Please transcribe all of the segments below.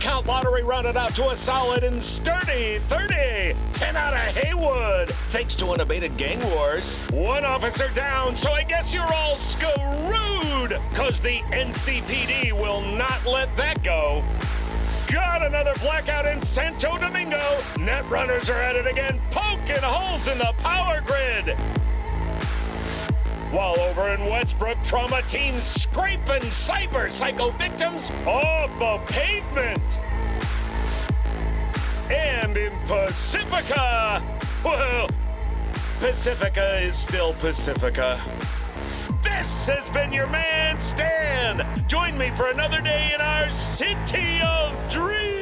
Count lottery rounded out to a solid and sturdy 30. 10 out of Heywood, thanks to unabated gang wars. One officer down, so I guess you're all screwed, cause the NCPD will not let that go. Got another blackout in Santo Domingo. Net runners are at it again, poking holes in the power grid. While over in Westbrook, trauma teams scraping cyber psycho victims off the pavement. And in Pacifica, well, Pacifica is still Pacifica. This has been your man, Stan. Join me for another day in our city of dreams.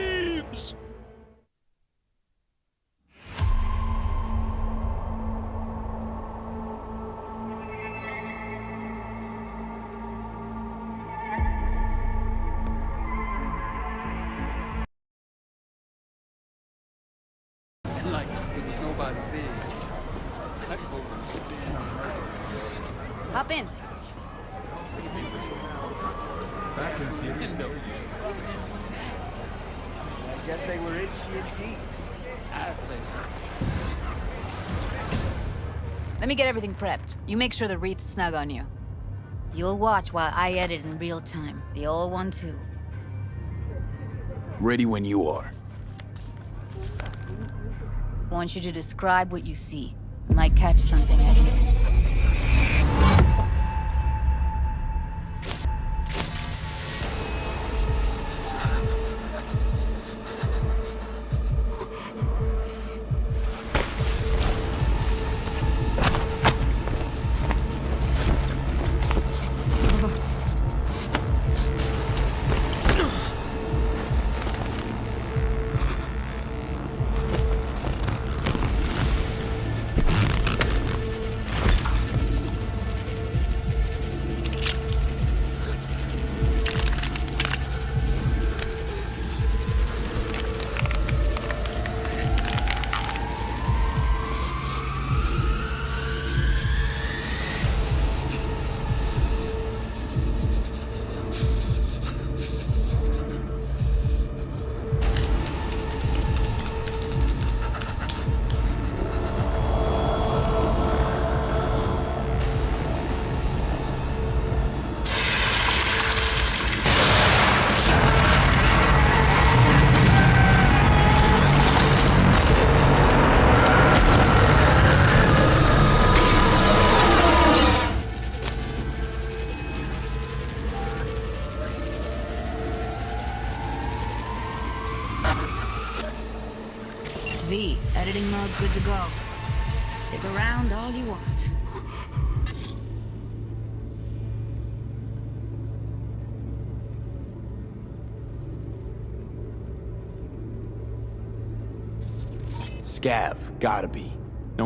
Prepped. You make sure the wreath's snug on you. You'll watch while I edit in real time. The old one, too. Ready when you are. Want you to describe what you see. Might catch something I miss.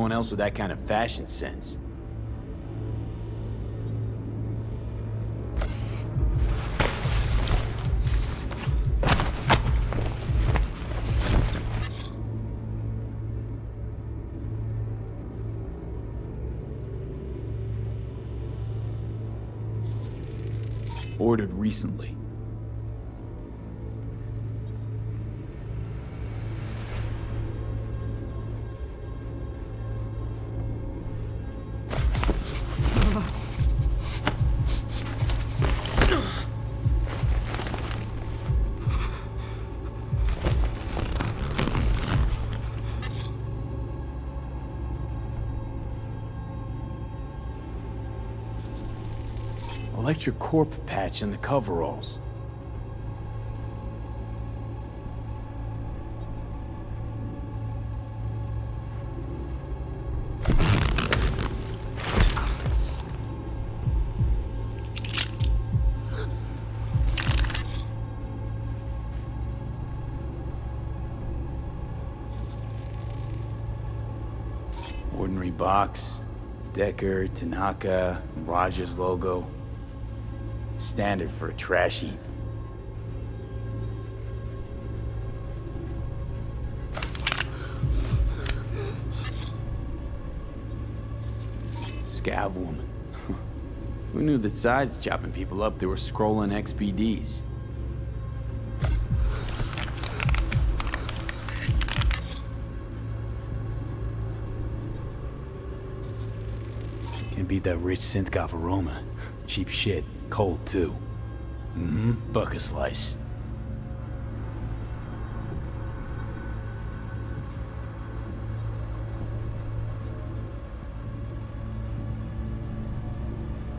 No else with that kind of fashion sense. Ordered recently. Electric corp patch in the coveralls. Ordinary box. Decker, Tanaka, Rogers logo. Standard for a trash heap. Scav woman. Who knew that sides chopping people up, they were scrolling XBDs? Can't beat that rich synth aroma. Cheap shit. Cold, too. Mm-hmm. Buck slice.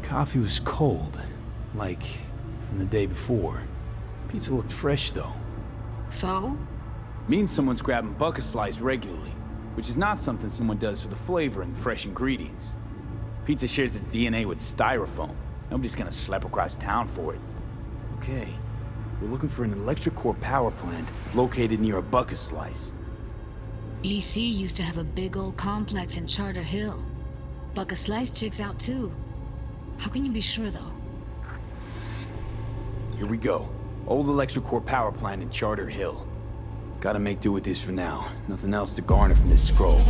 Coffee was cold, like from the day before. Pizza looked fresh, though. So? Means someone's grabbing Buck a Slice regularly, which is not something someone does for the flavor and fresh ingredients. Pizza shares its DNA with styrofoam. Nobody's gonna slap across town for it. Okay, we're looking for an electric corp power plant located near a Buck a Slice. EC used to have a big old complex in Charter Hill. Buck a Slice checks out too. How can you be sure though? Here we go. Old electric corp power plant in Charter Hill. Gotta make do with this for now. Nothing else to garner from this scroll.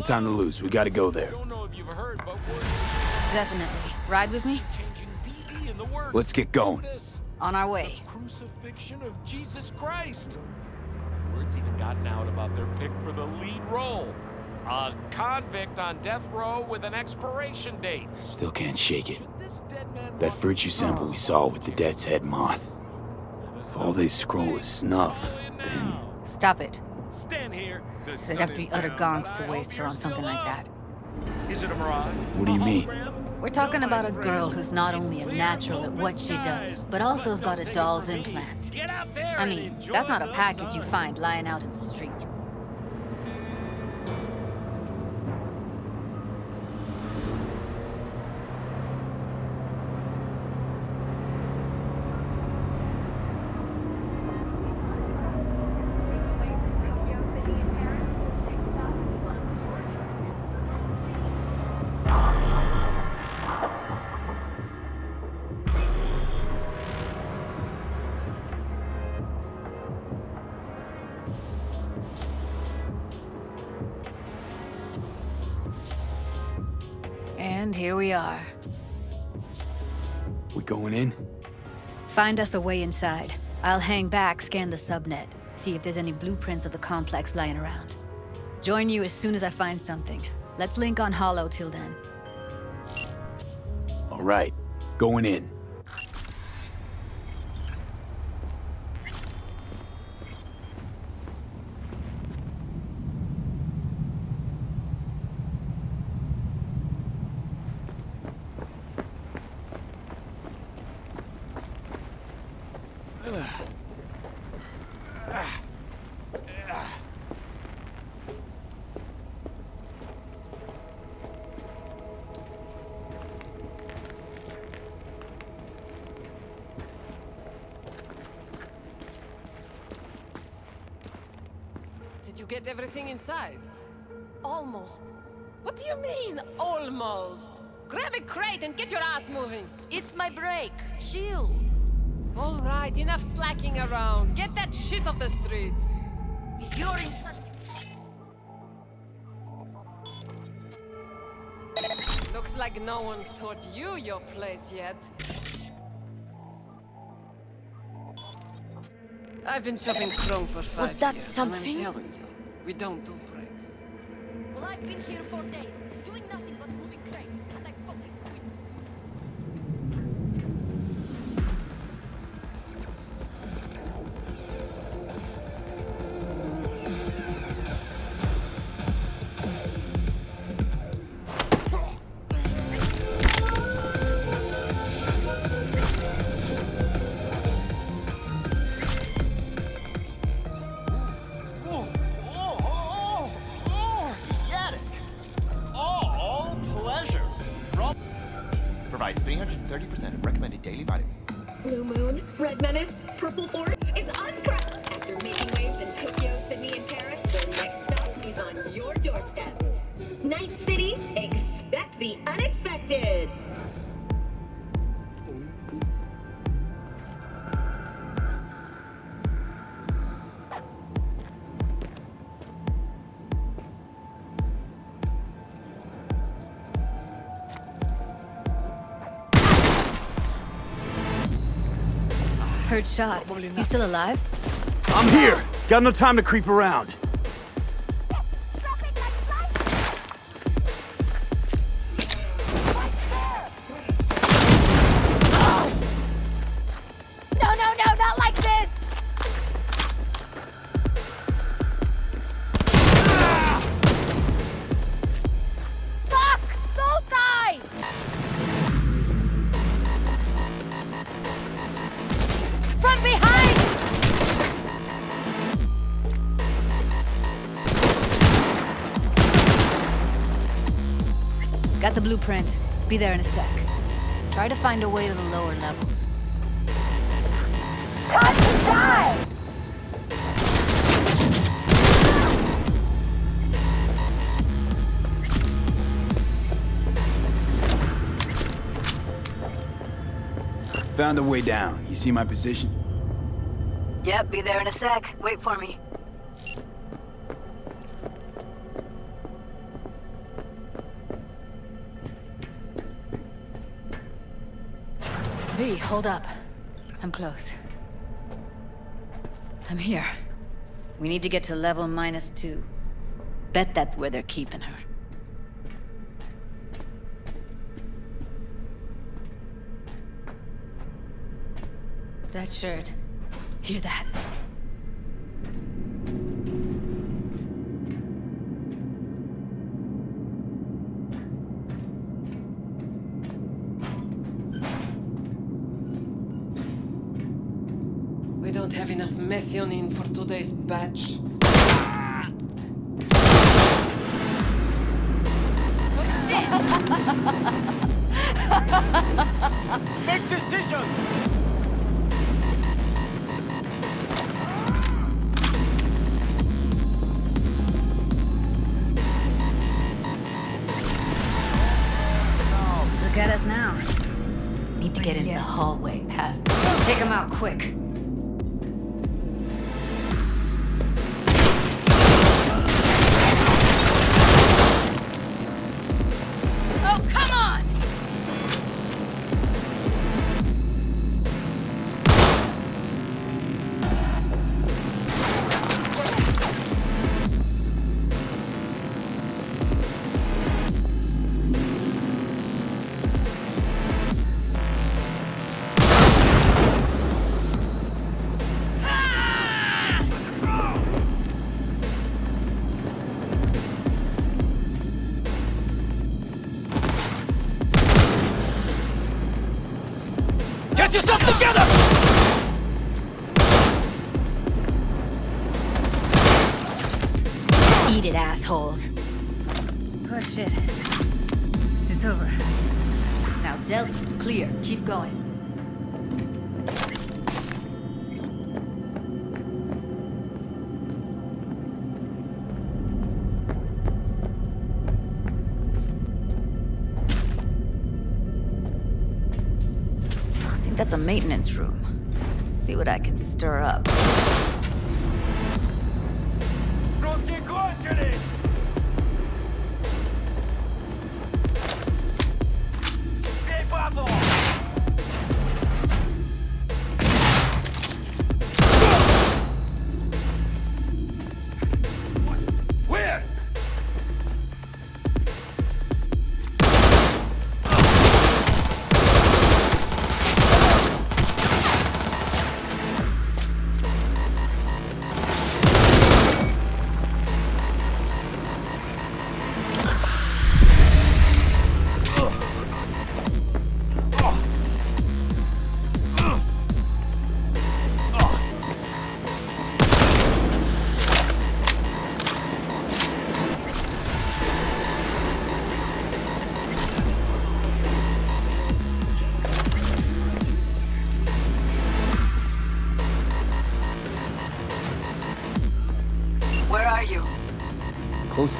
No time to lose. We gotta go there. Don't know if you've heard, but we're Definitely. Ride with me? changing BD in the works. Let's get going. On our way. crucifixion of Jesus Christ. Word's even gotten out about their pick for the lead role. A convict on death row with an expiration date. Still can't shake it. Should this dead man That virtu sample we saw with the death's head moth. If all they scroll is snuff, then... Stop it. Stand here. The They'd have to be is utter gonks to waste her on something still like up. that. Is it a mirage? What do you mean? We're talking No, about my a friend. girl who's not only a natural at what she does, but also has got a don't take it doll's implant. Get out there I mean, that's not a the package you find lying out in the street. We are. We going in? Find us a way inside. I'll hang back, scan the subnet, see if there's any blueprints of the complex lying around. Join you as soon as I find something. Let's link on Holo till then. All right. Going in. I've been shopping Chrome for five Was that years, something? I'm telling you, we don't do breaks. Well, I've been here for days, Heard shots. You still alive? I'm here! Got no time to creep around. Be there in a sec. Try to find a way to the lower levels. Time to die! Found a way down. You see my position? Yep, be there in a sec. Wait for me. Hold up. I'm close. I'm here. We need to get to level minus two. Bet that's where they're keeping her. That shirt. Hear that? We don't have enough methionine for today's batch. Make decisions! Look at us now. Need to get in the hallway past. Take him out quick. A maintenance room. See what I can stir up.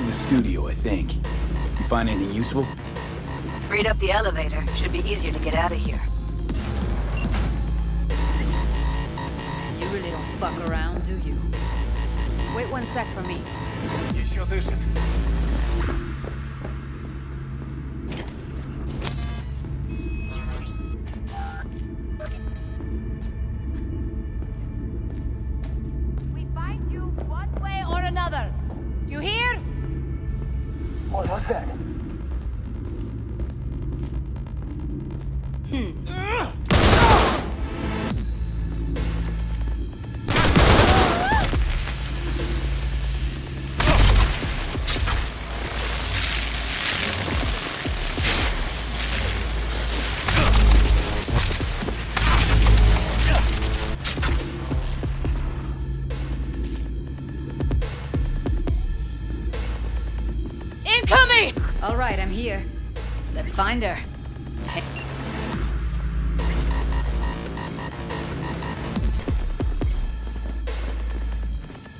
in the studio, I think. You find anything useful? Read up the elevator. Should be easier to get out of here. You really don't fuck around, do you? Wait one sec for me. You sure do,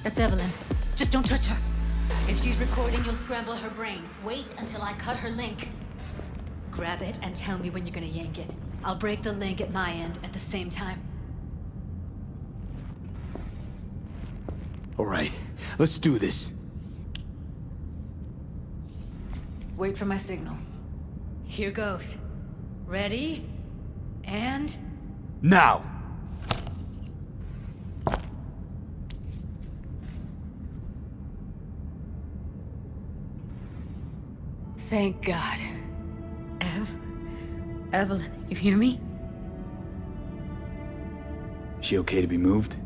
That's Evelyn. Just don't touch her. If she's recording, you'll scramble her brain. Wait until I cut her link. Grab it and tell me when you're gonna yank it. I'll break the link at my end at the same time. All right, let's do this. Wait for my signal. Here goes. Ready? And... Now! Thank God. Ev? Evelyn, you hear me? She okay to be moved?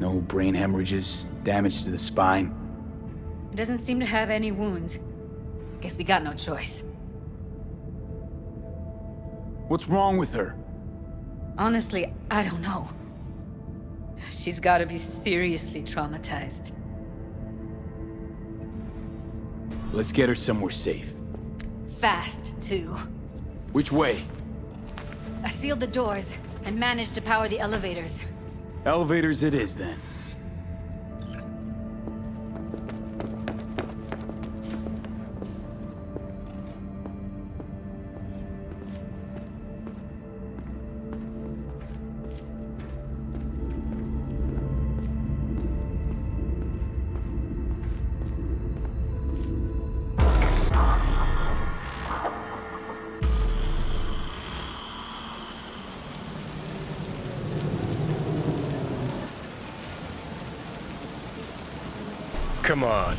No brain hemorrhages, damage to the spine? Doesn't seem to have any wounds. Guess we got no choice. What's wrong with her? Honestly, I don't know. She's gotta be seriously traumatized. Let's get her somewhere safe. Fast, too. Which way? I sealed the doors and managed to power the elevators. Elevators it is, then.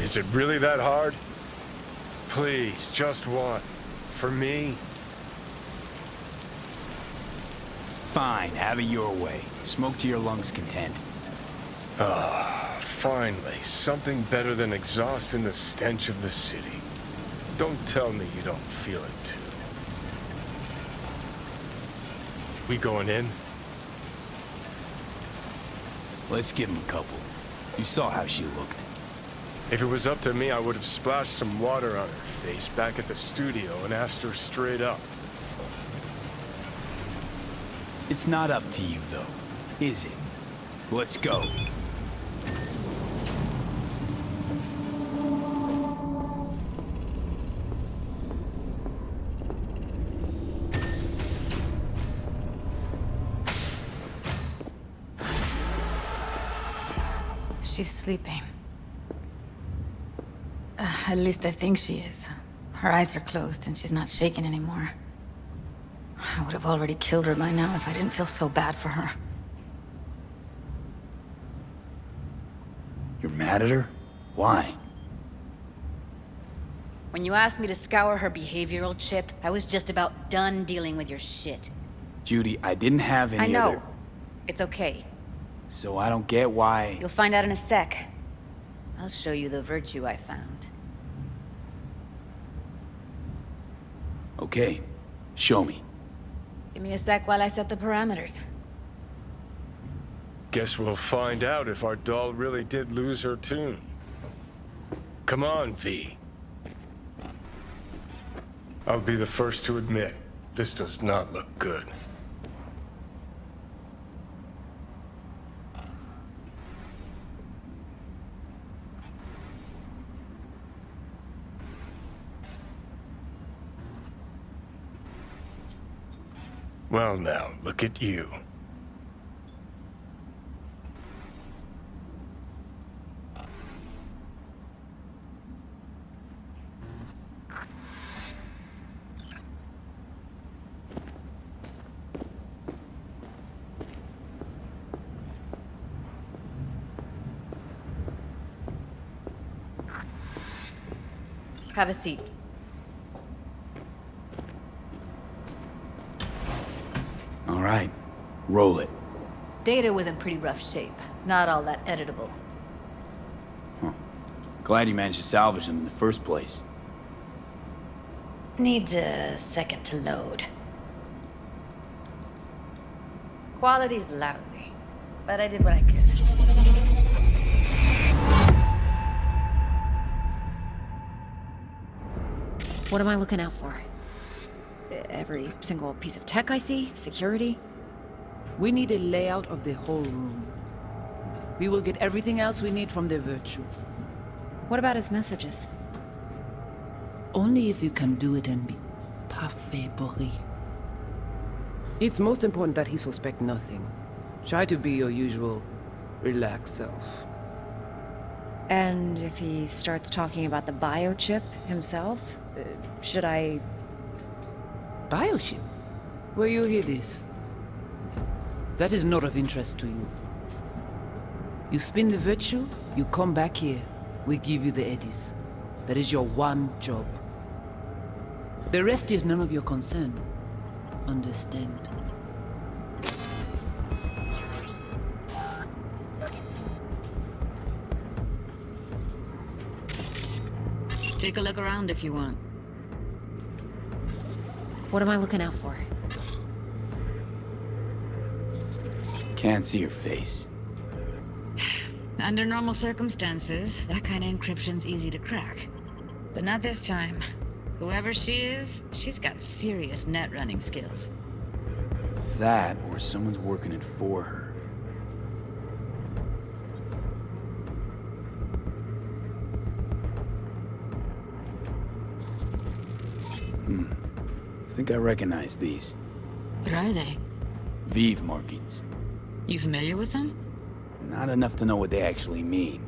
Is it really that hard? Please, just one. For me? Fine, have it your way. Smoke to your lungs' content. Ah, finally, something better than exhaust in the stench of the city. Don't tell me you don't feel it too. We going in? Let's give him a couple. You saw how she looked. If it was up to me, I would have splashed some water on her face back at the studio and asked her straight up. It's not up to you, though, is it? Let's go. She's sleeping. At least I think she is. Her eyes are closed and she's not shaking anymore. I would have already killed her by now if I didn't feel so bad for her. You're mad at her? Why? When you asked me to scour her behavioral chip, I was just about done dealing with your shit. Judy, I didn't have any I know. other- It's okay. So I don't get why... You'll find out in a sec. I'll show you the virtu I found. Okay, show me. Give me a sec while I set the parameters. Guess we'll find out if our doll really did lose her tune. Come on, V. I'll be the first to admit, this does not look good. Well now, look at you. Have a seat. Roll it. Data was in pretty rough shape. Not all that editable. Glad you managed to salvage them in the first place. Needs a second to load. Quality's lousy, but I did what I could. What am I looking out for? Every single piece of tech I see? Security? We need a layout of the whole room. We will get everything else we need from the Virtu. What about his messages? Only if you can do it and be parfait bourré. It's most important that he suspect nothing. Try to be your usual, relaxed self. And if he starts talking about the biochip himself, uh, should I... Biochip? Where you hear this? That is not of interest to you. You spin the virtu, you come back here, we give you the eddies. That is your one job. The rest is none of your concern. Understand? Take a look around if you want. What am I looking out for? Can't see your face. Under normal circumstances, that kind of encryption's easy to crack. But not this time. Whoever she is, she's got serious net running skills. That, or someone's working it for her. Hmm. I think I recognize these. What are they? Veve markings. You familiar with them? Not enough to know what they actually mean.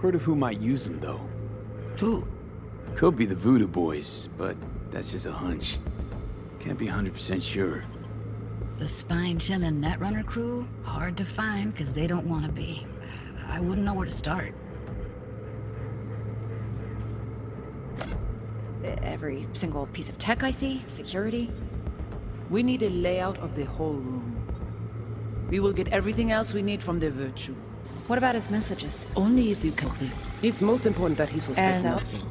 Heard of who might use them, though. Who? Could be the Voodoo Boys, but that's just a hunch. Can't be 100% sure. The spine-chilling Netrunner crew? Hard to find, because they don't want to be. I wouldn't know where to start. Every single piece of tech I see? Security? We need a layout of the whole room. We will get everything else we need from the Virtu. What about his messages? Only if you can think. It's most important that he suspect And- uh, nothing.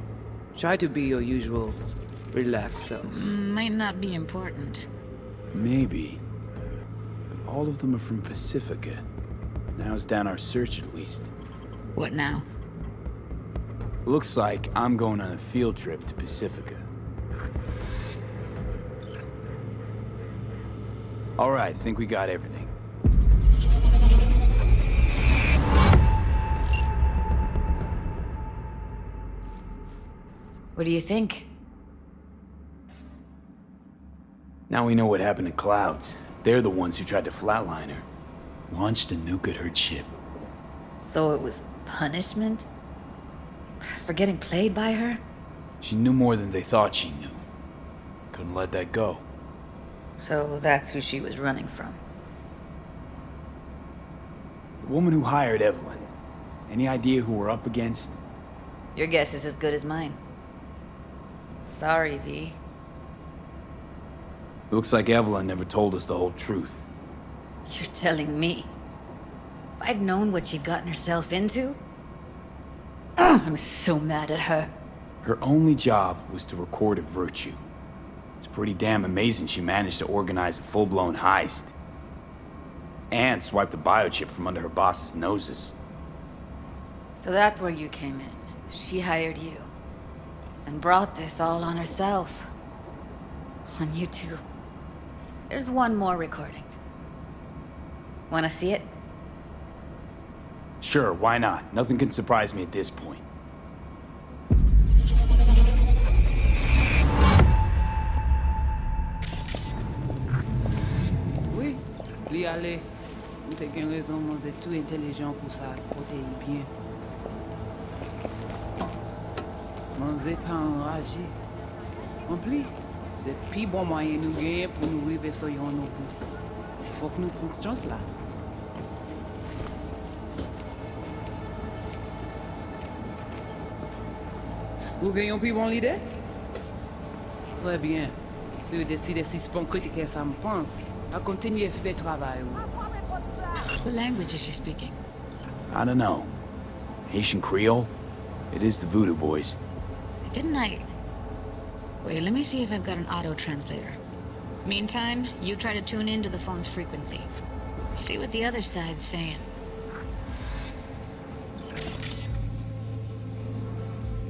Try to be your usual, relaxed self. Mm, might not be important. Maybe. But all of them are from Pacifica. Now's down our search at least. What now? Looks like I'm going on a field trip to Pacifica. Alright, think we got everything. What do you think? Now we know what happened to Clouds. They're the ones who tried to flatline her. Launched a nuke at her chip. So it was punishment? For getting played by her? She knew more than they thought she knew. Couldn't let that go. So that's who she was running from. The woman who hired Evelyn. Any idea who we're up against? Your guess is as good as mine. Sorry, V. Looks like Evelyn never told us the whole truth. You're telling me. If I'd known what she'd gotten herself into... I'm so mad at her. Her only job was to record a virtu. It's pretty damn amazing she managed to organize a full-blown heist. And swipe the biochip from under her boss's noses. So that's where you came in. She hired you. And brought this all on herself. On you two. There's one more recording. Wanna see it? Sure, why not? Nothing can surprise me at this point. Oui, li ale. Mwen te gen rezon mwen ze tou intelijan pou sa kote bien. Mwen ze pa enraje. Mwen pli, se pi bon mwayen nou genye pou nou rive so yon nou pou. Fok nou pou chans la. Ou gagnons plus bon l'idée? Très bien. Si vous décidez si sponkrit que ça me pense, à continuer fait travail. What language is she speaking? I don't know. Haitian Creole? It is the Voodoo Boys. Didn't I... Wait, let me see if I've got an auto-translator. Meantime, you try to tune into the phone's frequency. See what the other side's saying.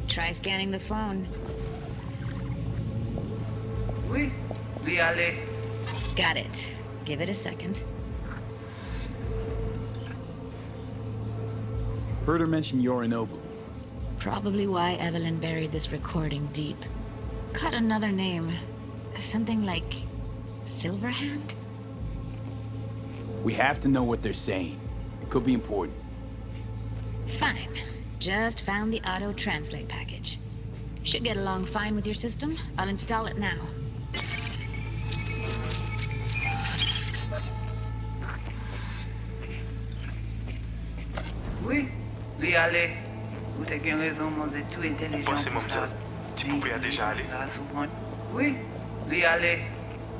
Try scanning the phone. Oui, oui, allez. Got it. Give it a second. Heard her mention Yorinobu. Probably why Evelyn buried this recording deep. Caught another name. Something like... Silverhand? We have to know what they're saying. It could be important. Fine. Just found the auto-translate package. Should get along fine with your system. I'll install it now. Oui, oui, allez. Vous avez bien raison, mon êtes tout intelligent. Pensez, pour mon ça. petit poupée a déjà allé. Ça souvent- Oui, oui, allez.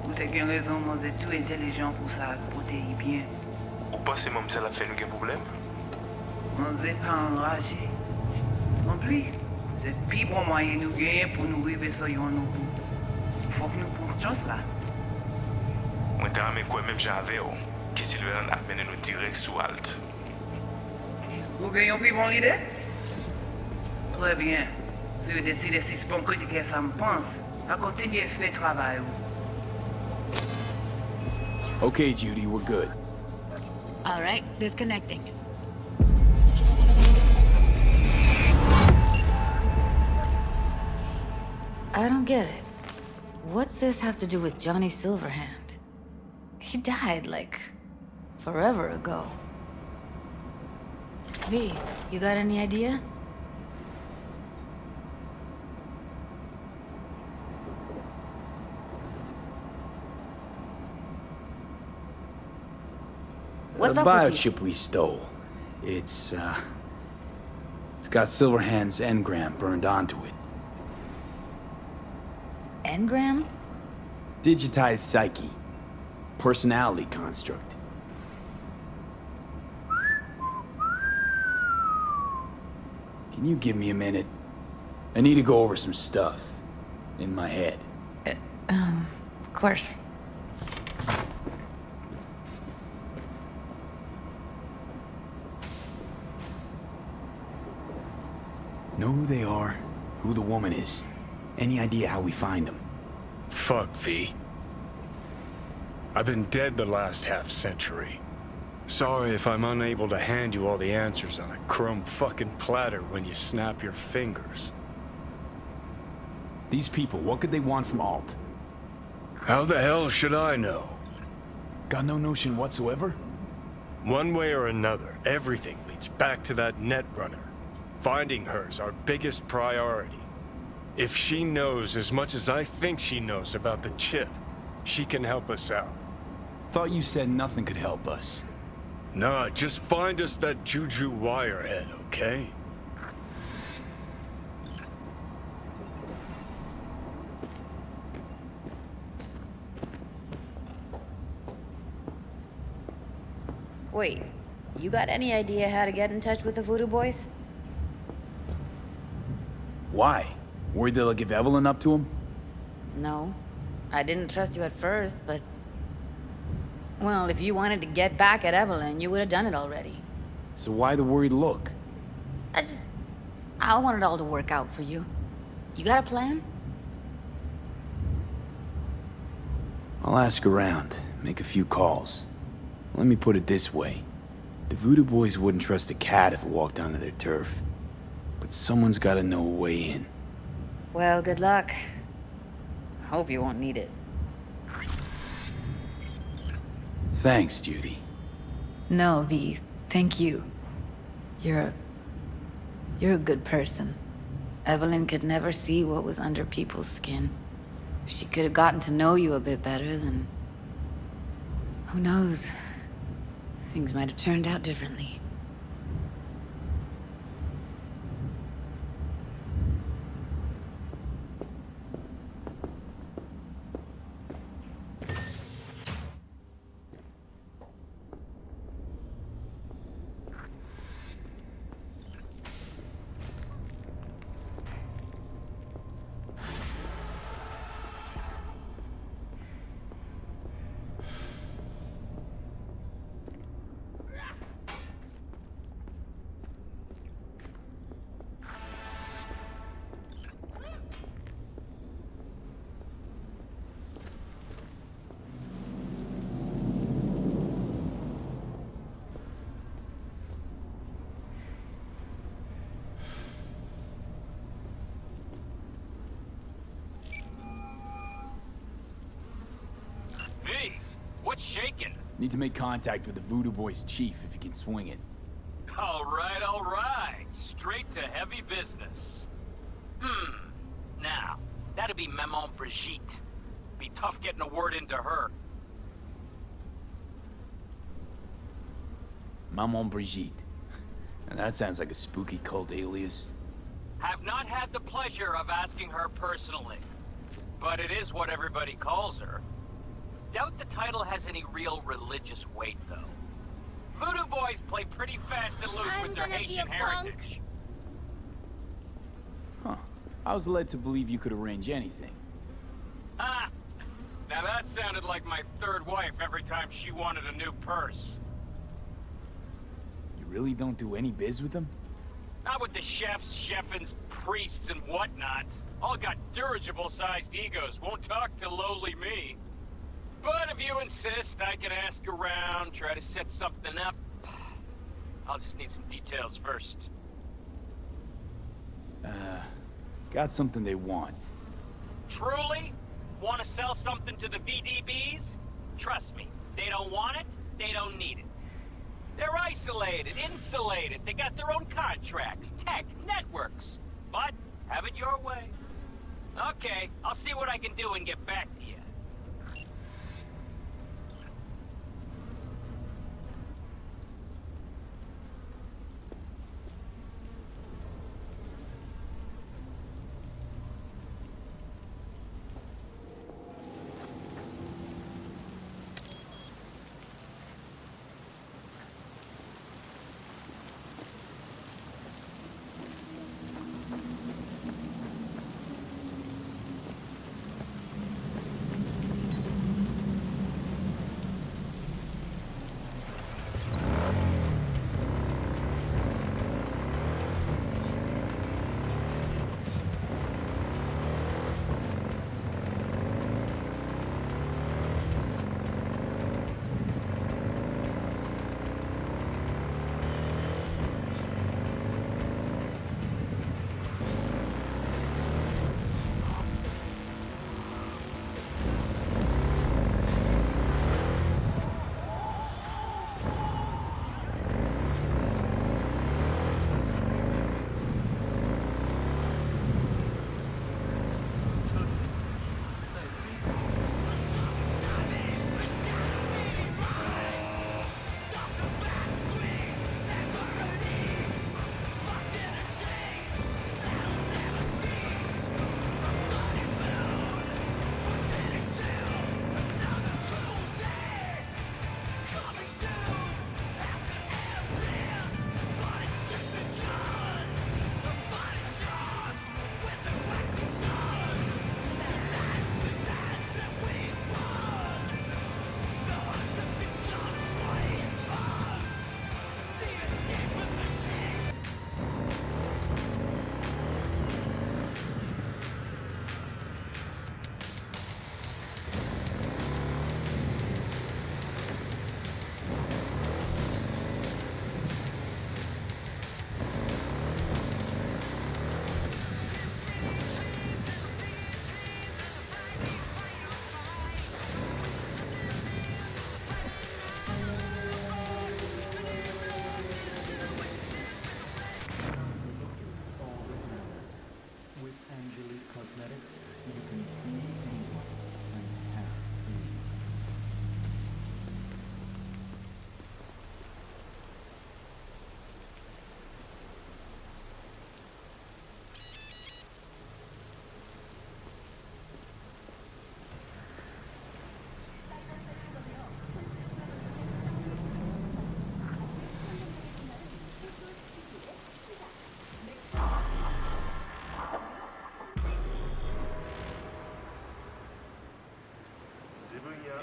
Vous avez bien raison, mon êtes tout intelligent pour ça, protéger bien. Ou pensez mon petit a fait nous un problème? On n'est pas enragé. Non plus, c'est le plus bon moyen nous gagner pour nous arriver sur yon nous. Faut que nous prenions chance là. Mwen te rame kwen menm jan ave yo, ki Silveran ap mene nou direk sou alt. Vous gagnez plus bon l'idée? Très bien. Si vous décidez si c'est bon que ça me pense, à continuer fait travail. Okay, Judy, we're good. All right, disconnecting. I don't get it. What's this have to do with Johnny Silverhand? He died, like, forever ago. V, you got any idea? What's the up biochip we stole. It's, uh... It's got Silverhand's engram burned onto it. Engram? Digitized psyche. Personality construct. Can you give me a minute? I need to go over some stuff. In my head. Um, of course. Know who they are, who the woman is. Any idea how we find them? Fuck, V. I've been dead the last half century. Sorry if I'm unable to hand you all the answers on a chrome fucking platter when you snap your fingers. These people, what could they want from Alt? How the hell should I know? Got no notion whatsoever? One way or another, everything leads back to that Netrunner. Finding her's our biggest priority. If she knows as much as I think she knows about the chip, she can help us out. Thought you said nothing could help us. Nah, just find us that Juju Wirehead, okay? Wait, you got any idea how to get in touch with the Voodoo Boys? Why? Worried they'll give Evelyn up to him? No. I didn't trust you at first, but... Well, if you wanted to get back at Evelyn, you would have done it already. So why the worried look? I just... I want it all to work out for you. You got a plan? I'll ask around, make a few calls. Let me put it this way. The Voodoo Boys wouldn't trust a cat if it walked onto their turf. But someone's gotta know a way in. Well, good luck. I hope you won't need it. Thanks, Judy. No, V. Thank you. You're a... You're a good person. Evelyn could never see what was under people's skin. If she could have gotten to know you a bit better, then... Who knows? Things might have turned out Need to make contact with the Voodoo Boys chief if he can swing it. All right, all right. Straight to heavy business. Hmm. Now, that'd be Maman Brigitte. Be tough getting a word into her. Maman Brigitte. And that sounds like a spooky cult alias. Have not had the pleasure of asking her personally. But it is what everybody calls her. Doubt the title has any real religious weight, though. Voodoo boys play pretty fast and loose I'm with their Haitian heritage. Huh. I was led to believe you could arrange anything. Ah! Now that sounded like my third wife every time she wanted a new purse. You really don't do any biz with them? Not with the chefs, chefins, priests, and whatnot. All got dirigible-sized egos, won't talk to lowly me. But if you insist, I can ask around, try to set something up. I'll just need some details first. Uh, got something they want. Truly? Want to sell something to the VDBs? Trust me, they don't want it, they don't need it. They're isolated, insulated, they got their own contracts, tech, networks. But, have it your way. Okay, I'll see what I can do and get back to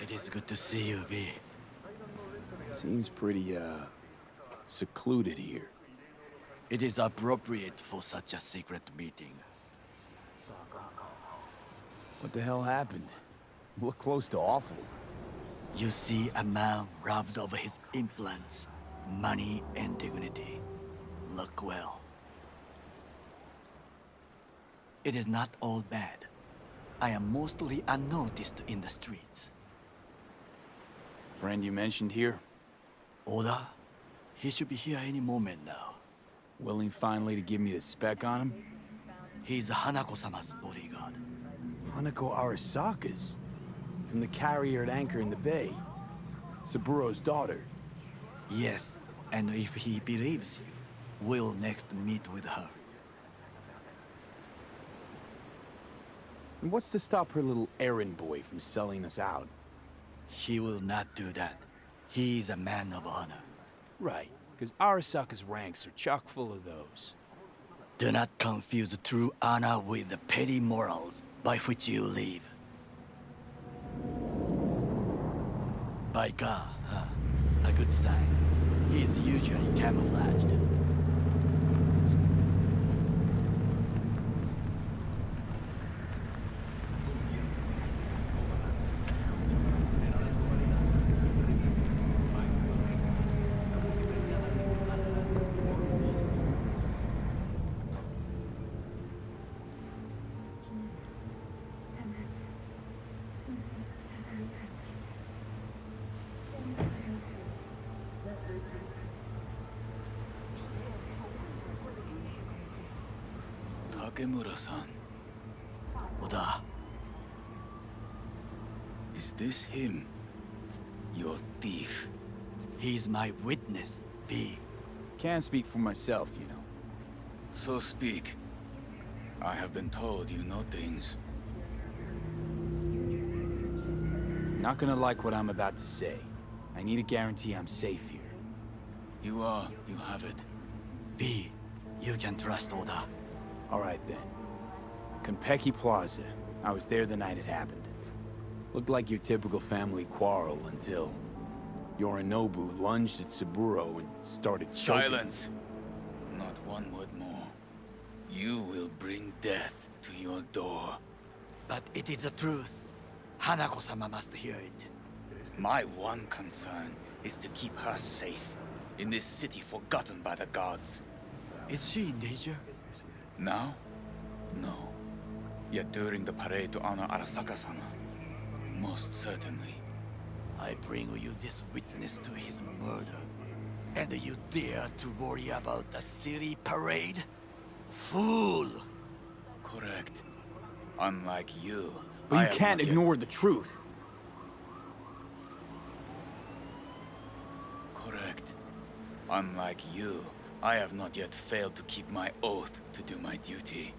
It is good to see you, V. Seems pretty, uh, secluded here. It is appropriate for such a secret meeting. What the hell happened? Look close to awful. You see a man robbed of his implants, money and dignity. Look well. It is not all bad. I am mostly unnoticed in the streets. Friend you mentioned here? Oda? He should be here any moment now. Willing finally to give me the spec on him? He's Hanako-sama's bodyguard. Hanako Arasaka's? From the carrier at anchor in the bay. Saburo's daughter. Yes, and if he believes you, we'll next meet with her. And what's to stop her little errand boy from selling us out? He will not do that. He is a man of honor. Right, because Arasaka's ranks are chock full of those. Do not confuse true honor with the petty morals by which you live. By God, huh? A good sign. He is usually camouflaged. Takemura-san. Oda. Is this him? Your thief? He's my witness, V. Can't speak for myself, you know. So speak. I have been told you know things. Not gonna like what I'm about to say. I need a guarantee I'm safe here. You are, you have it. V, you can trust Oda. All right then. Konpeki Plaza. I was there the night it happened. Looked like your typical family quarrel until... Yorinobu lunged at Saburo and started choking. Silence! Not one word more. You will bring death to your door. But it is the truth. Hanako-sama must hear it. My one concern is to keep her safe in this city forgotten by the gods. Is she in danger? Now? No. Yet during the parade to honor Arasaka-sama, most certainly. I bring you this witness to his murder. And you dare to worry about a silly parade? Fool! Correct. Unlike you, But I you am can't not ignore the truth. Correct. Unlike you, I have not yet failed to keep my oath to do my duty.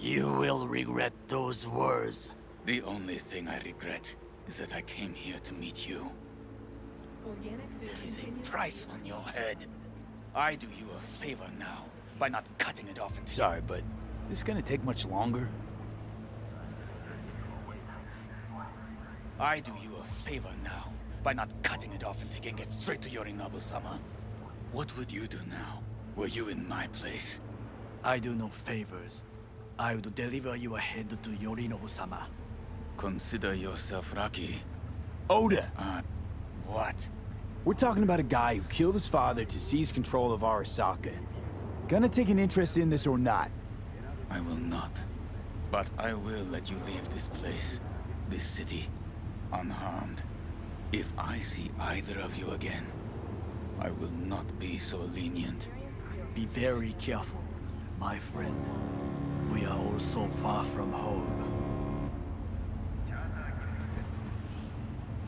You will regret those words. The only thing I regret is that I came here to meet you. There is a price on your head. I do you a favor now by not cutting it off into Sorry, but this gonna take much longer? I do you a favor now by not cutting it off and taking it straight to Yorinobu-sama. What would you do now? Were you in my place? I do no favors. I would deliver your head to Yorinobu-sama. Consider yourself lucky. Oda! Uh, what? We're talking about a guy who killed his father to seize control of Arasaka. Gonna take an interest in this or not? I will not. But I will let you leave this place, this city, unharmed. If I see either of you again, I will not be so lenient. Be very careful, my friend. We are all so far from home.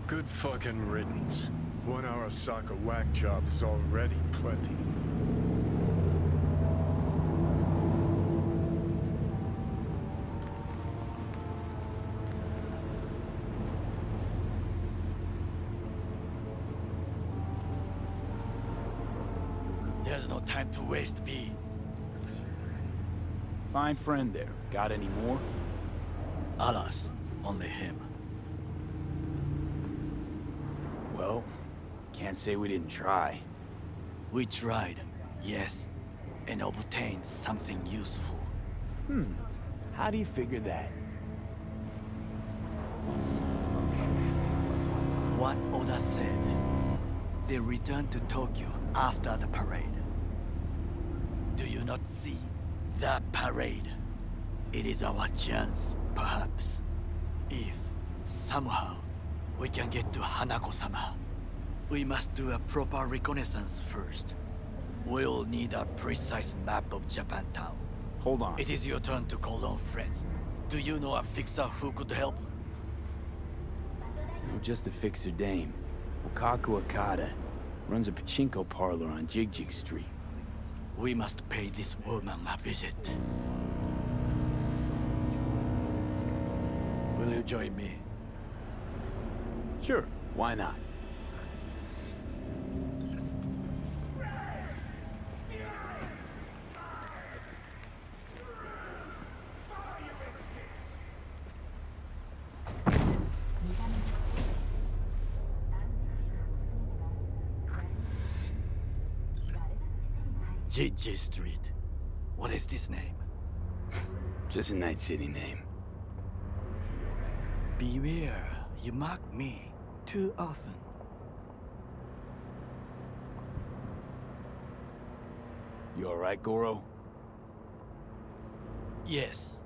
Good fucking riddance. One Arasaka whack job is already plenty. There's no time to waste, V. Fine friend there. Got any more? Alas, only him. Can't say we didn't try. We tried, yes, and obtained something useful. Hmm. How do you figure that? What Oda said. They returned to Tokyo after the parade. Do you not see? The parade. It is our chance, perhaps. If, somehow, we can get to Hanako-sama. We must do a proper reconnaissance first. We'll need a precise map of Japantown. Hold on. It is your turn to call on friends. Do you know a fixer who could help? No, just a fixer dame. Wakako Okada. Runs a pachinko parlor on Jig Jig Street. We must pay this woman a visit. Will you join me? Sure, why not? JJ Street. What is this name? Just a Night City name. Beware, you mock me too often. You alright, Goro? Yes.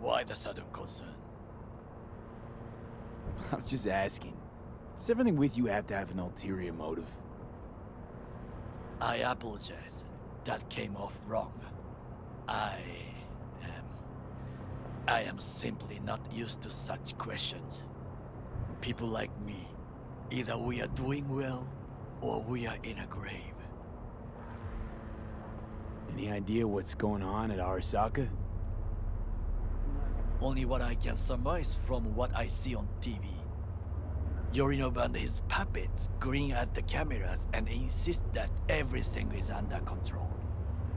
Why the sudden concern? I was just asking. Does everything with you have to have an ulterior motive? I apologize. That came off wrong. I am... I am simply not used to such questions. People like me, either we are doing well, or we are in a grave. Any idea what's going on at Arasaka? Only what I can surmise from what I see on TV. Yorinobu and his puppets grin at the cameras and insist that everything is under control.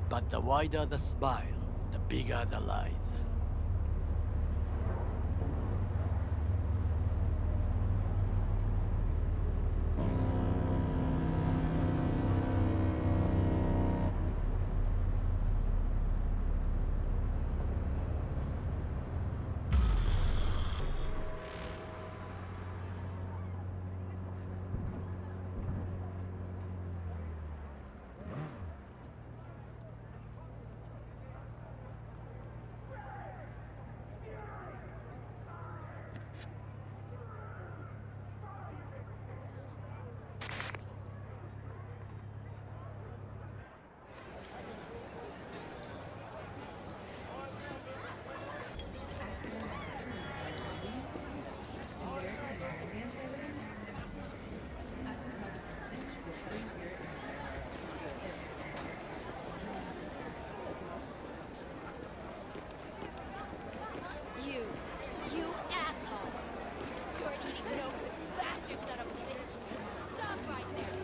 But the wider the smile, the bigger the lies. You, you asshole! Dirt eating no good bastard son of a bitch! Stop right there!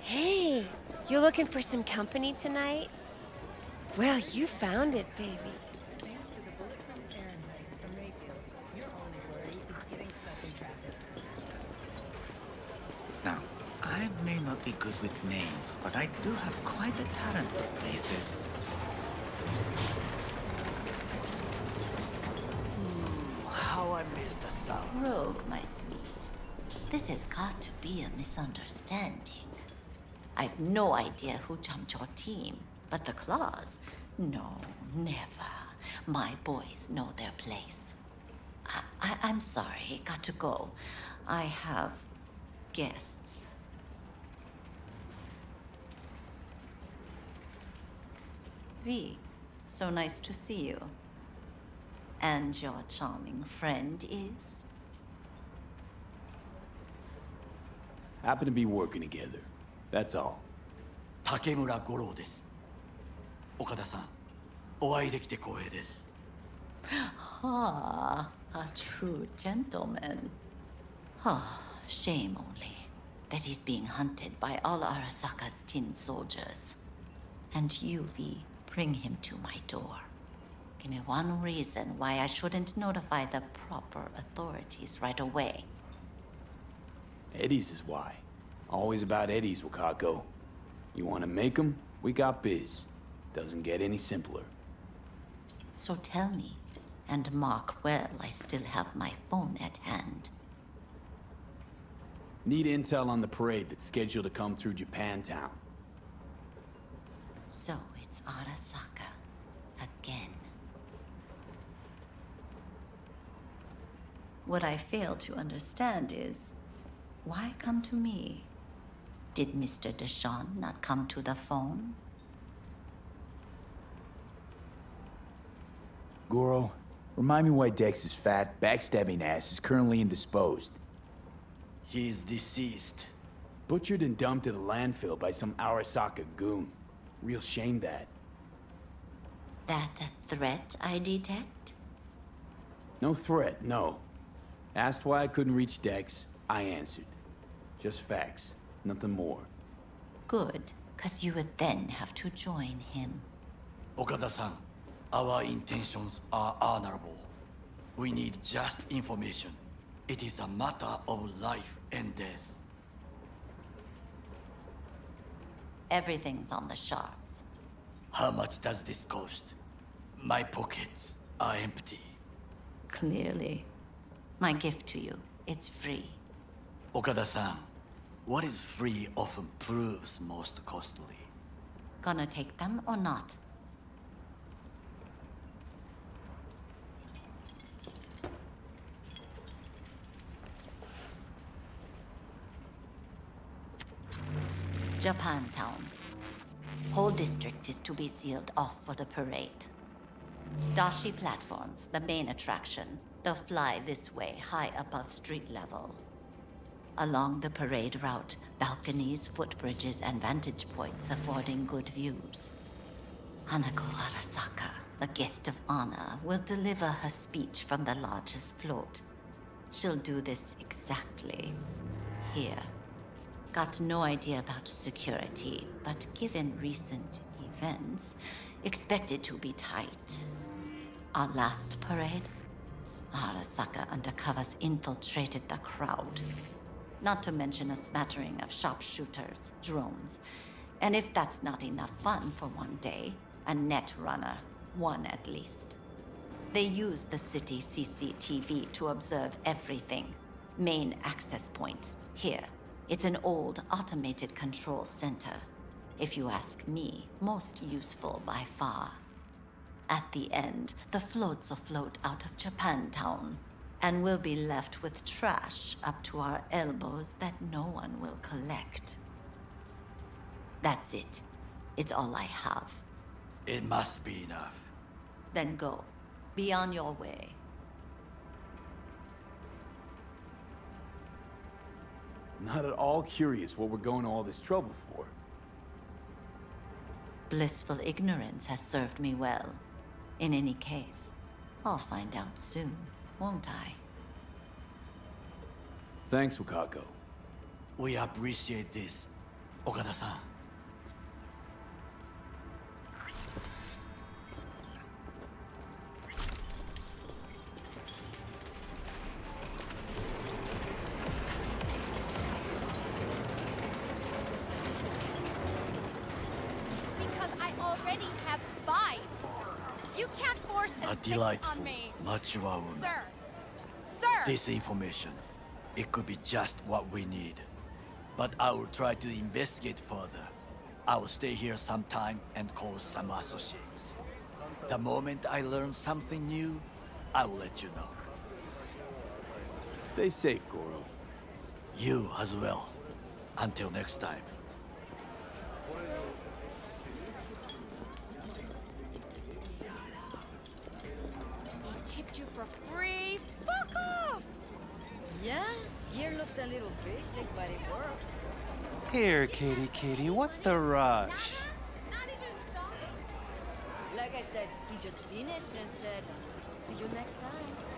Hey, you looking for some company tonight? Well, you found it, baby. Now, I may not be good with names, but I do have quite a talent for faces. Hmm, how I miss the sound. Rogue, my sweet. This has got to be a misunderstanding. I've no idea who jumped your team, but the claws? No, never. My boys know their place. I, I, I'm sorry, got to go. I have guests. V, so nice to see you. And your charming friend is? Happen to be working together. That's all. 竹村五郎です。岡田さん、お会いできて光栄です。 Ah, a true gentleman. Ah, shame only that he's being hunted by all Arasaka's tin soldiers. And you, V, bring him to my door. Give me one reason why I shouldn't notify the proper authorities right away. Eddie's is why. Always about Eddie's, Wakako. You want to make 'em? We got biz. Doesn't get any simpler. So tell me, and mark well I still have my phone at hand. Need intel on the parade that's scheduled to come through Japantown. So it's Arasaka. again. What I fail to understand is why come to me? Did Mr. Deshawn not come to the phone? Goro, remind me why Dex's fat, backstabbing ass is currently indisposed. He is deceased. Butchered and dumped at a landfill by some Arasaka goon. Real shame that. That a threat I detect? No threat, no. Asked why I couldn't reach Dex, I answered. Just facts, nothing more. Good, because you would then have to join him. Okada-san, our intentions are honorable. We need just information. It is a matter of life and death. Everything's on the shards. How much does this cost? My pockets are empty. Clearly. My gift to you, it's free. Okada-san, what is free often proves most costly. Gonna take them or not? Japantown. Whole district is to be sealed off for the parade. Dashi platforms, the main attraction. They'll fly this way, high above street level. Along the parade route, balconies, footbridges, and vantage points affording good views. Hanako Arasaka, the guest of honor, will deliver her speech from the largest float. She'll do this exactly here. Got no idea about security, but given recent events, expected to be tight. Our last parade, Arasaka undercovers infiltrated the crowd. Not to mention a smattering of sharpshooters, drones, and if that's not enough fun for one day, a net runner, one at least. They use the city CCTV to observe everything. Main access point, here. It's an old automated control center. If you ask me, most useful by far. At the end, the floats will float out of Japantown, and we'll be left with trash up to our elbows that no one will collect. That's it. It's all I have. It must be enough. Then go. Be on your way. Not at all curious what we're going to all this trouble for. Blissful ignorance has served me well. In any case, I'll find out soon, won't I? Thanks, Wakako. We appreciate this, Okada-san. Because I already have five. You can't force this on me. a, A sixth delightful, on me. mature woman. Sir. Sir. This information, it could be just what we need. But I will try to investigate further. I will stay here some time and call some associates. The moment I learn something new, I will let you know. Stay safe, Goro. You as well. Until next time. He chipped you for free? Fuck off! Yeah, gear looks a little basic, but it works. Katie, Katie, what's the rush? Like I said, he just finished and said, see you next time.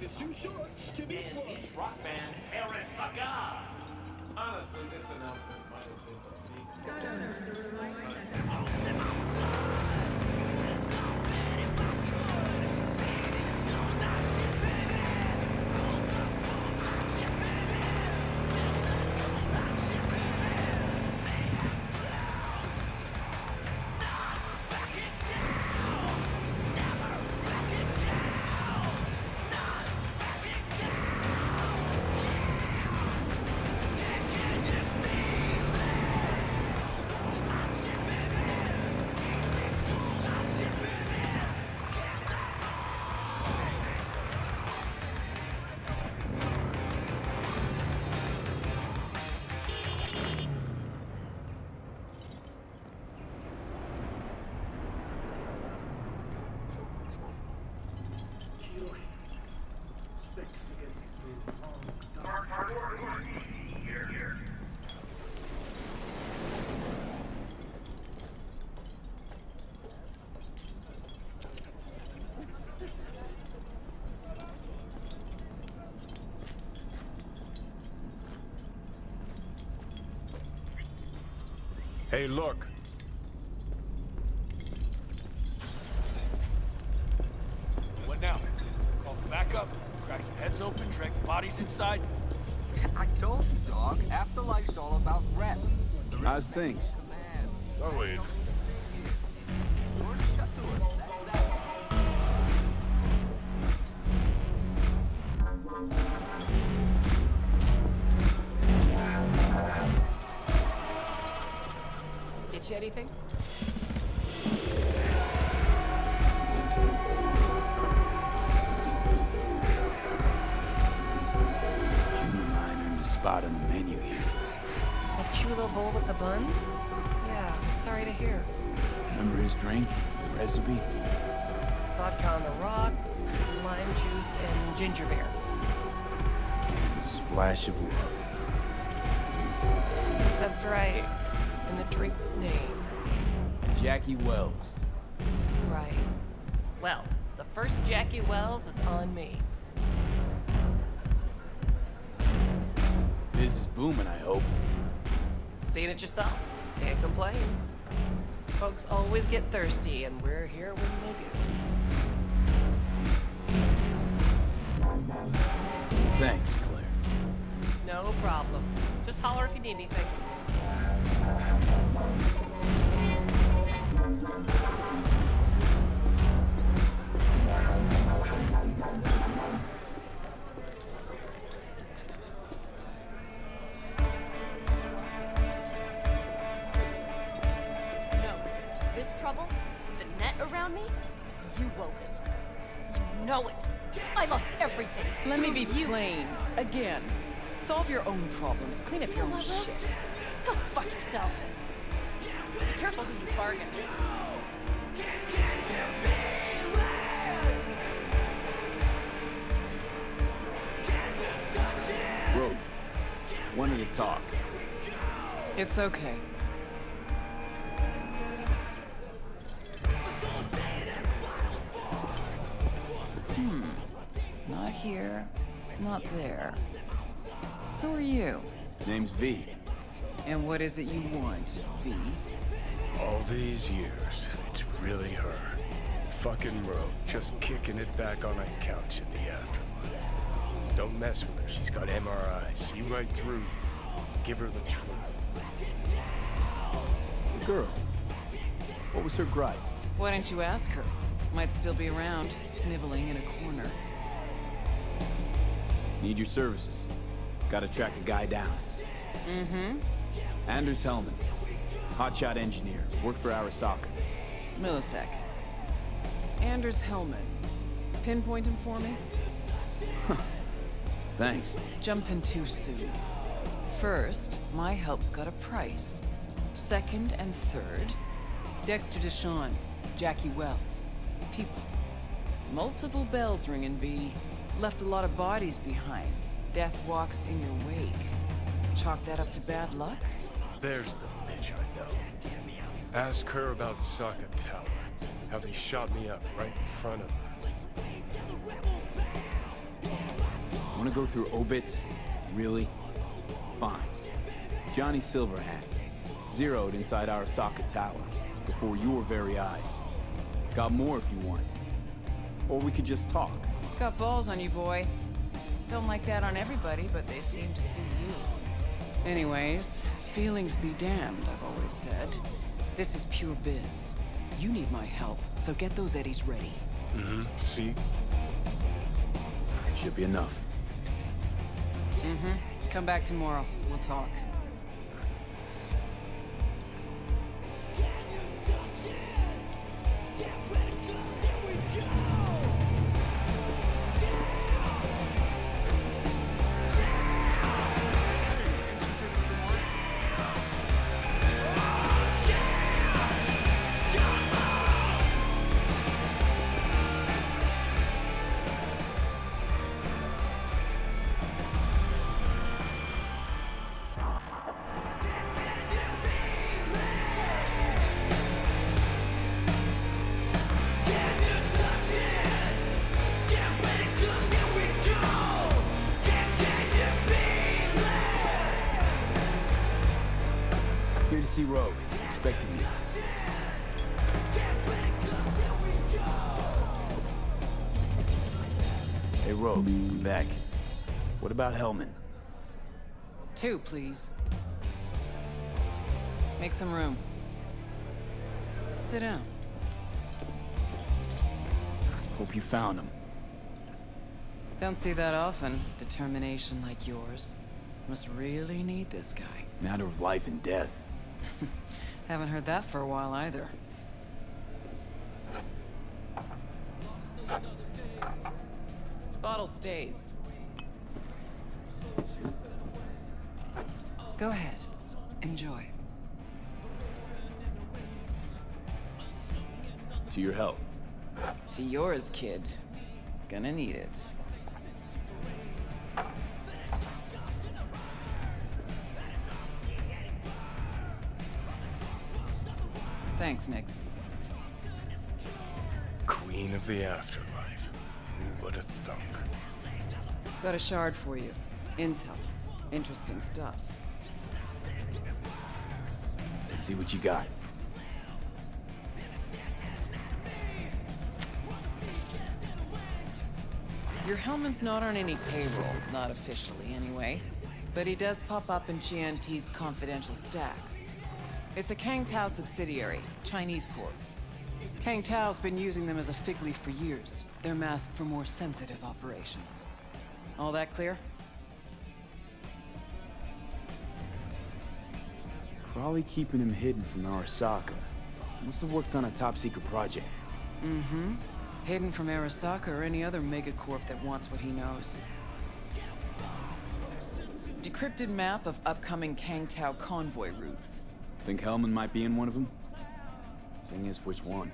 Life is too short to be slow. rock band Arasaka. Honestly, this announcement Hey, look. What now? Call for backup? Crack some heads open, drag the bodies inside? I told you, dog. Afterlife's all about rep. How's things? The menu here. A chulo bowl with the bun? Yeah, sorry to hear. Remember his drink? The recipe? Vodka on the rocks, lime juice, and ginger beer. A splash of love. That's right. And the drink's name. Jackie Welles. Right. Well, the first Jackie Welles is on me. Biz is booming, I hope. Seen it yourself. Can't complain. Folks always get thirsty, and we're here when they do. Thanks, Claire. No problem. Just holler if you need anything. Know it. I lost everything. Let me be you. plain. Again. Solve your own problems. Clean up your own shit. Go fuck yourself. Be careful who you bargain with. Rogue. Wanted to talk. It's okay. Here, not there. Who are you? Name's V. And what is it you want, V? All these years, it's really her. Fucking Rogue, just kicking it back on a couch at the afterlife. Don't mess with her. She's got MRI. See right through you. Give her the truth. The girl. What was her gripe? Why don't you ask her? Might still be around, sniveling in a corner. Need your services. Gotta track a guy down. Mm-hmm. Anders Hellman. Hotshot engineer. Worked for Arasaka. Millisec. Anders Hellman. Pinpoint him for me? Thanks. Jumping too soon. First, my help's got a price. Second and third, Dexter Deshawn, Jackie Welles, T-Bug. Multiple bells ringing, V. Left a lot of bodies behind. Death walks in your wake. Chalk that up to bad luck? There's the bitch I know. Ask her about Sokka Tower. How they shot me up right in front of her. Wanna go through obits? Really? Fine. Johnny Silverhand, zeroed inside Arasaka Tower, before your very eyes. Got more if you want. Or we could just talk. Got balls on you, boy. Don't like that on everybody, but they seem to suit you. Anyways, feelings be damned, I've always said. This is pure biz. You need my help, so get those eddies ready. Mm-hmm. See? Should be enough. Mm-hmm. Come back tomorrow. We'll talk. What about Hellman? Two, please. Make some room. Sit down. Hope you found him. Don't see that often. Determination like yours. Must really need this guy. Matter of life and death. Haven't heard that for a while either. Bottle stays. Go ahead. Enjoy. To your health. To yours, kid. Gonna need it. Thanks, Nix. Queen of the afterlife. Who would have thunk? Got a shard for you. Intel. Interesting stuff. Let's see what you got. Your Hellman's not on any payroll, not officially anyway. But he does pop up in GNT's confidential stacks. It's a Kang Tao subsidiary, Chinese corp. Kang Tao's been using them as a fig leaf for years. They're masked for more sensitive operations. All that clear? Probably keeping him hidden from Arasaka. Must have worked on a top-secret project. Mm-hmm. Hidden from Arasaka or any other megacorp that wants what he knows. Decrypted map of upcoming Kang Tao convoy routes. Think Hellman might be in one of them? Thing is, which one?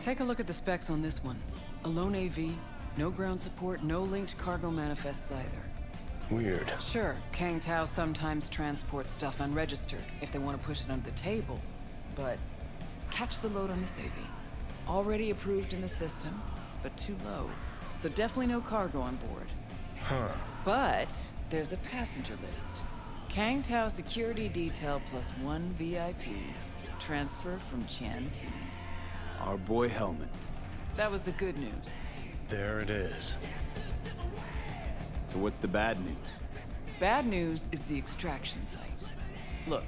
Take a look at the specs on this one. A lone AV, no ground support, no linked cargo manifests either. Weird. Sure, Kang Tao sometimes transports stuff unregistered if they want to push it under the table. But catch the load on this AV. Already approved in the system, but too low. So definitely no cargo on board. Huh. But there's a passenger list. Kang Tao security detail plus one VIP. Transfer from Qian T. Our boy Hellman. That was the good news. There it is. So what's the bad news? Bad news is the extraction site. Look,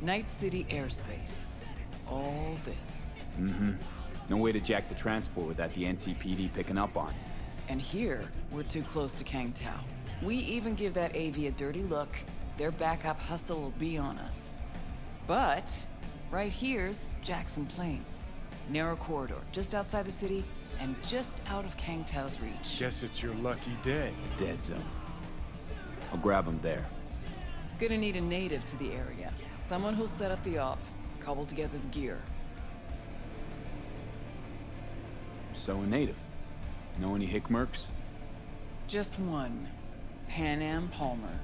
Night City airspace. All this. Mm-hmm. No way to jack the transport without the NCPD picking up on it. And here, we're too close to Kang Tao. We even give that AV a dirty look, their backup hustle will be on us. But, right here's Jackson Plains. Narrow corridor, just outside the city, and just out of Kang Tao's reach. Guess it's your lucky day. Dead zone. I'll grab him there. Gonna need a native to the area. Someone who'll set up the op, cobble together the gear. So a native. Know any Hickmerks? Just one. Panam Palmer.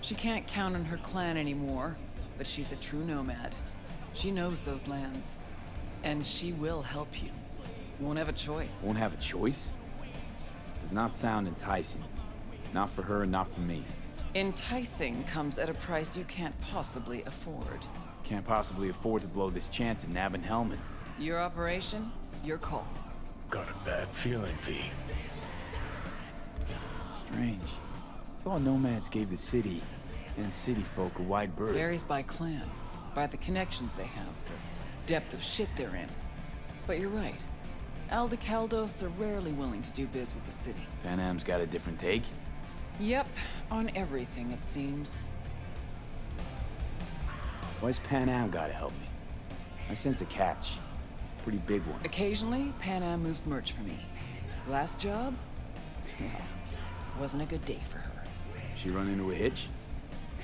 She can't count on her clan anymore, but she's a true nomad. She knows those lands. And she will help you. Won't have a choice. Won't have a choice? Does not sound enticing. Not for her, not for me. Enticing comes at a price you can't possibly afford. Can't possibly afford to blow this chance at nabbing Hellman. Your operation, your call. Got a bad feeling, V. Strange. Thought nomads gave the city and city folk a wide berth. Varies by clan, by the connections they have, the depth of shit they're in. But you're right. Aldecaldos are rarely willing to do biz with the city. Panam's got a different take? Yep, on everything it seems. Why's Panam gotta help me? I sense a catch. Pretty big one. Occasionally, Panam moves merch for me. Last job? Well, wasn't a good day for her. She run into a hitch?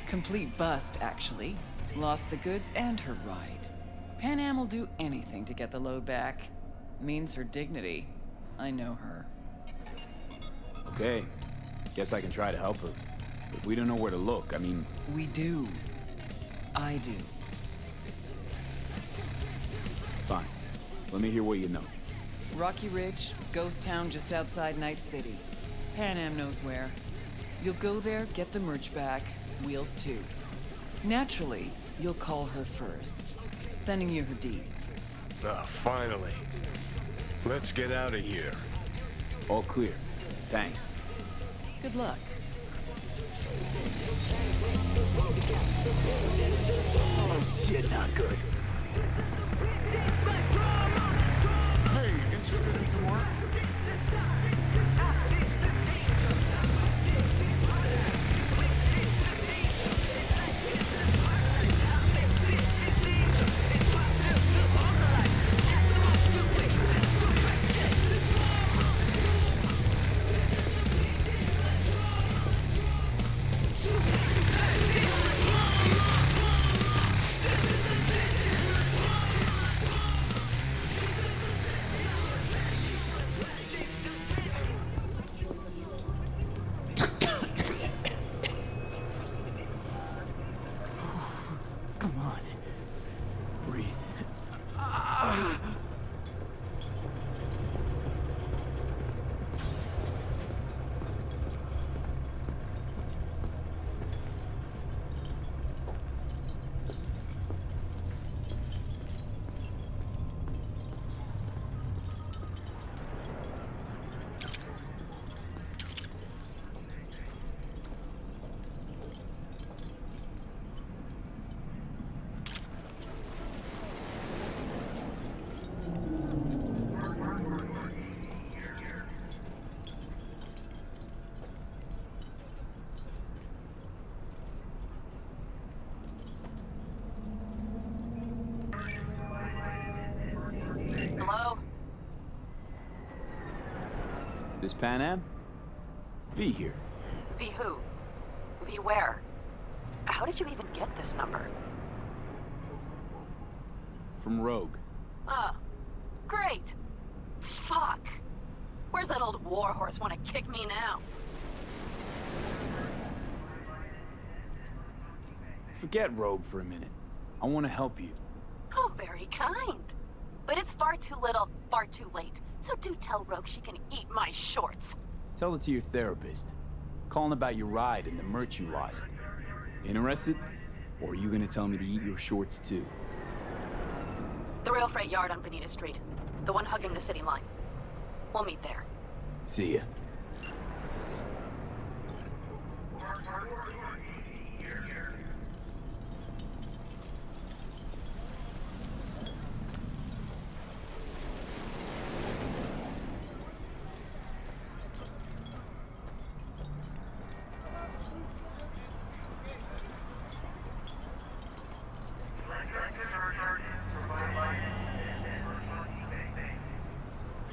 Complete bust, actually. Lost the goods and her ride. Panam will do anything to get the load back. Means her dignity. I know her. Okay. Guess I can try to help her. If we don't know where to look, I mean... We do. I do. Fine. Let me hear what you know. Rocky Ridge, ghost town just outside Night City. Panam knows where. You'll go there, get the merch back, wheels too. Naturally, you'll call her first, sending you her deeds. Ah, finally. Let's get out of here. All clear. Thanks. Good luck. Oh shit, not good. Hey, interested in some work? This Panam? V here. V who? V where? How did you even get this number? From Rogue. Oh, great. Fuck. Where's that old warhorse want to kick me now? Forget Rogue for a minute. I want to help you. Oh, very kind. But it's far too little, far too late. So do tell Rogue she can eat my shorts. Tell it to your therapist. Calling about your ride and the merch you lost. Interested? Or are you gonna tell me to eat your shorts too? The rail freight yard on Bonita Street. The one hugging the city line. We'll meet there. See ya.